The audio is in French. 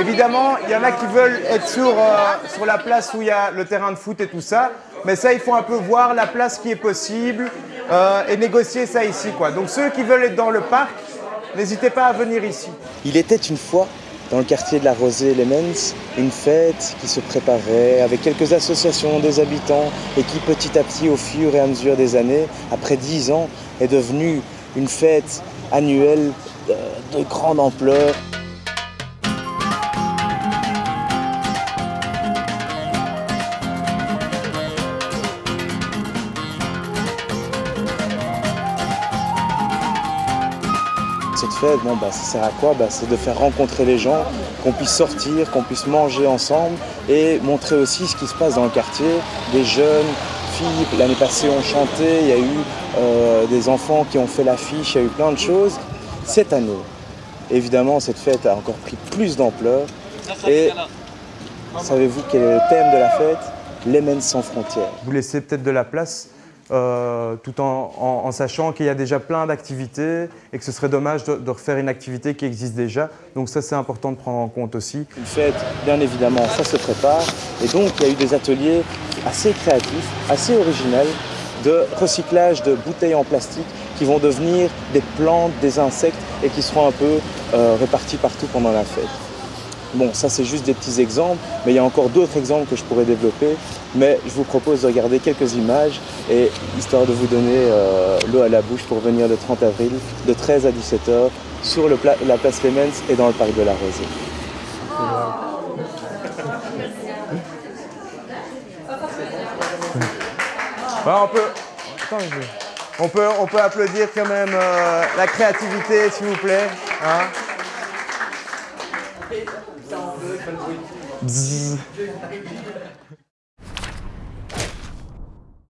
évidemment, il y en a qui veulent être sur, euh, sur la place où il y a le terrain de foot et tout ça. Mais ça, il faut un peu voir la place qui est possible euh, et négocier ça ici. Donc ceux qui veulent être dans le parc, n'hésitez pas à venir ici. Il était une fois dans le quartier de la Rosée Lemens, une fête qui se préparait avec quelques associations des habitants et qui petit à petit, au fur et à mesure des années, après dix ans, est devenue une fête annuelle de, de grande ampleur. Cette fête, bon, bah, ça sert à quoi? Bah, C'est de faire rencontrer les gens, qu'on puisse sortir, qu'on puisse manger ensemble et montrer aussi ce qui se passe dans le quartier. Des jeunes, filles, l'année passée ont chanté, il y a eu euh, des enfants qui ont fait l'affiche, il y a eu plein de choses. Cette année, évidemment, cette fête a encore pris plus d'ampleur. Et savez-vous quel est le thème de la fête? L'Emen sans frontières. Vous laissez peut-être de la place euh, tout en, sachant qu'il y a déjà plein d'activités et que ce serait dommage de, de refaire une activité qui existe déjà. Donc ça, c'est important de prendre en compte aussi. Une fête, bien évidemment, ça se prépare. Et donc, il y a eu des ateliers assez créatifs, assez originels, de recyclage de bouteilles en plastique qui vont devenir des plantes, des insectes et qui seront un peu euh, répartis partout pendant la fête. Bon, ça c'est juste des petits exemples, mais il y a encore d'autres exemples que je pourrais développer. Mais je vous propose de regarder quelques images et histoire de vous donner euh, l'eau à la bouche pour venir le 30 avril de 13 à 17 h sur le la place Clemens et dans le parc de la Rosée. On, peut... On, peut, applaudir quand même euh, la créativité, s'il vous plaît. hein.